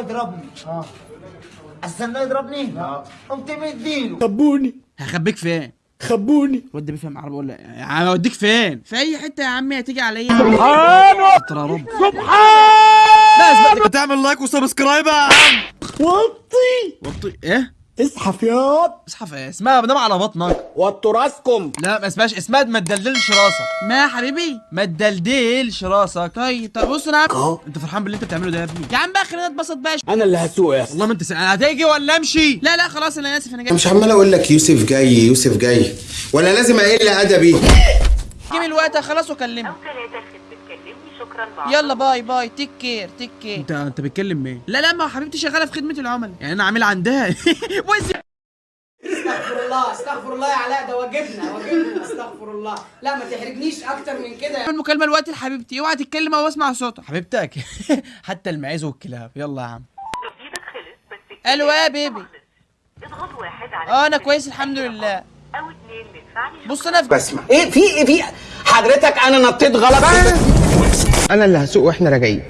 يضربني. آه. استنى يضربني؟ لا. قمت مديله خبوني. هخبيك فين؟ خبوني. الواد ده بيفهم عربي ولا عم أوديك فين؟ في أي حتة يا عمي هتيجي عليا؟ سبحانه ترى رب. سبحان لا اثبت تعمل like و subscribe يا عم. وطي. وطي. إيه؟ اسحف ياض اصحى إيه اسمها بنام على بطنك. وطوا راسكم لا ما اسمهاش اسمها ما تدلدلش راسك. ما يا حبيبي. ما تدلدلش راسك. طيب طب بص أنا أهو. انت فرحان باللي انت بتعمله ده يا ابني. يا عم بقى خلينا نتبسط بقى. أنا اللي هسوق يا اسطى والله ما انت. هتيجي ولا امشي؟ لا لا خلاص أنا آسف أنا جاي. مش عمال أقول لك يوسف جاي يوسف جاي. ولا لازم أقل أدبي. جيب الوقت خلاص تكلمني شكرا بعض. يلا bye bye. take care take care انت انت بتتكلم مين لا لا ما حبيبتي شغالة في خدمة العملاء يعني أنا عامل عندها. استغفر الله استغفر الله يا علاء ده واجبنا واجبنا استغفر الله. لا ما تحرجنيش أكتر من كده. المكالمة دلوقتي لحبيبتي. اوعى تتكلم أو اسمع صوتها حبيبتك. حتى المعيز والكلاب. يلا يا عم. ألو يا بيبي. اضغط واحد على آه أنا كويس الحمد لله. أو اتنين بص أنا في بسمع إيه في إيه في حضرتك أنا نطيت غلط؟ أنا اللي هسوق وإحنا راجعين.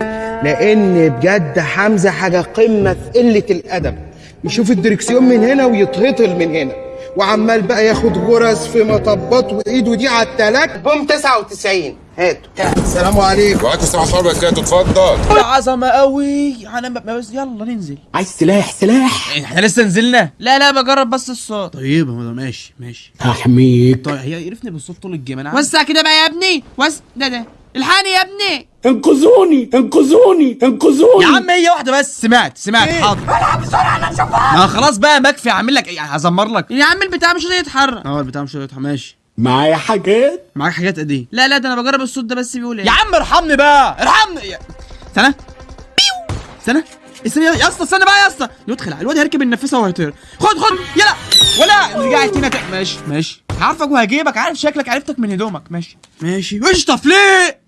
لأن بجد حمزة حاجة قمة في قلة الأدب. يشوف الدركسيون من هنا ويتهطل من هنا. وعمال بقى ياخد غرز في مطبات وإيده دي على التلاك بوم 99 هاتوا. السلام عليكم. وعليكم السلام ورحمة الله وبركاته. اتفضل. عظمة قوي. أنا ب- بس يلا ننزل. عايز سلاح سلاح. إحنا لسه نزلنا. لا لا بجرب بس الصوت. طيب ماشي ماشي. هحميك طيب هي عرفني بالصوت طول الجيم. أنا وسع كده بقى يا ابني. وس ده ده. الحقني يا ابني. انقذوني انقذوني انقذوني. يا عم هي واحدة بس سمعت سمعت حاضر. ألعب بسرعة أنا ما خلاص بقى مكفي اعمل لك إيه؟ هزمر لك. يا عم البتاع مش راضي يتحرك. آه البتاع مش راضي يتحرك. ماشي. معايا حاجات؟ معاك حاجات قد إيه؟ لا لا ده أنا بجرب الصوت ده بس بيقول إيه. يا عم ارحمني بقى ارحمني. استنى بيو. استنى استنى يا اسطى استنى بقى يا اسطى. يدخل الواد هيركب النفسه وهيطير خد خد يلا. ولا رجعت هنا تاني. ماشي ماشي. عارفك وهجيبك عارف شكلك عرفتك من هدومك. ماشي. ماشي. اشطف ليه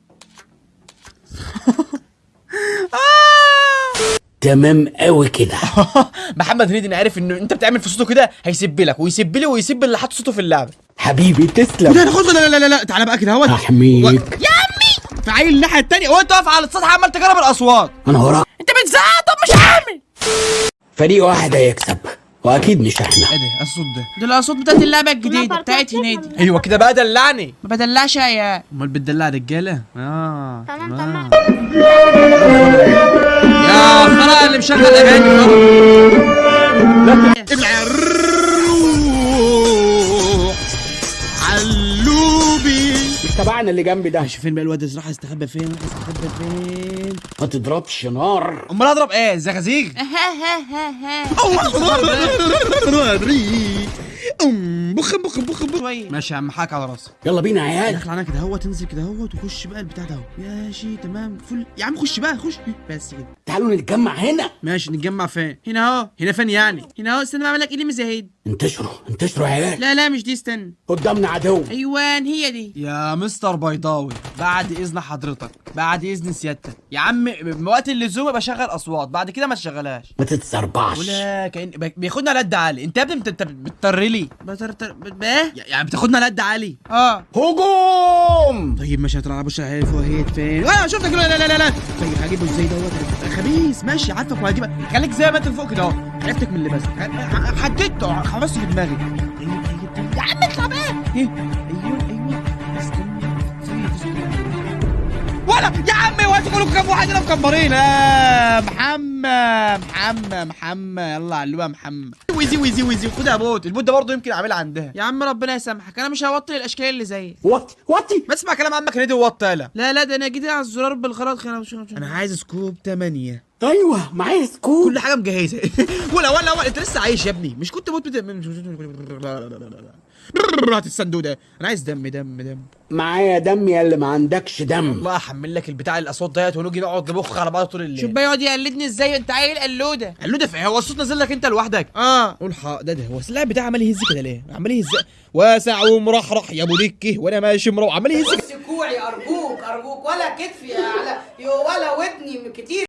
تمام قوي كده. محمد هنيدي أنا عارف ان أنت بتعمل في صوته كده هيسب لك ويسب لي ويسب اللي حط صوته في اللعبة. حبيبي تسلم. لا خد لا لا لا لا تعالى بقى كده اهوت هحميك و- يا عمي! في عيل الناحية التانية. وأنت واقف على السطح عمال تجرب الأصوات. أنا وراك. أنت بتزعق؟ طب مش عامل. فريق واحد هيكسب وأكيد مش إحنا. إيه ده؟ الصوت ده. دي الأصوات بتاعت اللعبة الجديدة بتاعت هنيدي. أيوه كده بقى دلعني. ما بدلعش يا أمال بتدلع رجالة؟ آه. تمام تمام خلاص اللي مشغل أغاني الروح علوبي. تبعنا اللي جنبي ده. شوف فين بقى الواد راح يستخبى فين راح يستخبى فين. ما تضربش نار. أمال أضرب إيه؟ زغازيغ بخ بخ بخ بخ ماشي يا عم حاك على راسك. يلا بينا يا عيال. دخل علينا كده هو تنزل كده هو وخش بقى البتاع ده اهو. ماشي تمام فل. يا عم خش بقى خش. بس كده. تعالوا نتجمع هنا. ماشي نتجمع فين؟ هنا اهو هنا فين يعني؟ هنا اهو استنى بعمل لك إيه مزهد انتشروا انتشروا يا عيال. لا لا مش دي استنى. قدامنا عدو. أيوان هي دي. يا مستر بيضاوي بعد إذن حضرتك بعد إذن سيادتك. يا عم وقت اللزوم بشغل أصوات بعد كده ما تشغلهاش. ما تتسربعش. ولا بك- بياخدنا على قد عالي أنت يا ابني انت انت بتضطر لي. بتر ب- إيه؟ يعني بتاخدنا على قد عالي آه. هجوم! طيب ماشي هتلعب وش عارف وهيت فين؟ آه شفتك لا لا لا لا طيب هجيبه إزاي دوت خبيث ماشي عارفك وهجيبك خليك زي ما أنت فوق كده أهو. عرفتك من اللباس ح- حددته خلصت في دماغي. يا عم اطلع بقى إيه؟ ولا يا عمي وانتوا كلكم كام واحد هنا مكبرين آه محمد محمد محمد يلا علوها محمد ويزي ويزي ويزي خدها يا بوت البوت ده برضه يمكن اعملها عندها يا عم ربنا يسامحك أنا مش هوطي الاشكال اللي زيك وطي وطي ما تسمع كلام عمك هنيدي ووطي لا لا لا ده أنا جيت على الزرار بالغلط أنا أنا عايز scope 8 أيوه معايا scope كل حاجة مجهزه ولا ولا ولا انت لسه عايش يا ابني مش كنت موت بت... هات الصندوق ده. أنا عايز دم دم دم. معايا دم يا اللي ما عندكش دم. والله احمل لك البتاع الأصوات ديت ونيجي نقعد نبخ على بعض طول الليل. شوف بقى يقعد يقلدني إزاي؟ أنت عيل قلودة. قلودة في إيه؟ هو الصوت نازل لك أنت لوحدك. آه. قول حق ده ده هو اللاعب بتاعي عمال يهز كده ليه؟ عمال يهز. واسع ومرحرح يا أبو دكه وأنا ماشي مروح. عمال يهز كوعي أرجوك أرجوك. ولا كتفي يا علاء ولا ودني كتير.